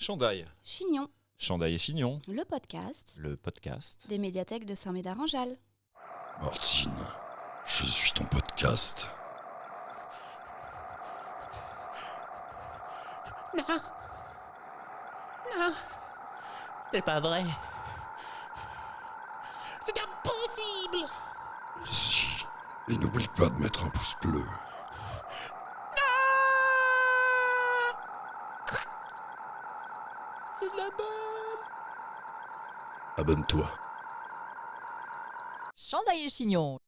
Chandail. Chignon, Chandail et Chignon, le podcast le podcast. des médiathèques de Saint-Médard-en-Jalles. Martine, je suis ton podcast. Non. Non. C'est pas vrai. C'est impossible. Si. Et n'oublie pas de mettre un pouce bleu. C'est de la bonne. Abonne-toi. Chandail et Chignon,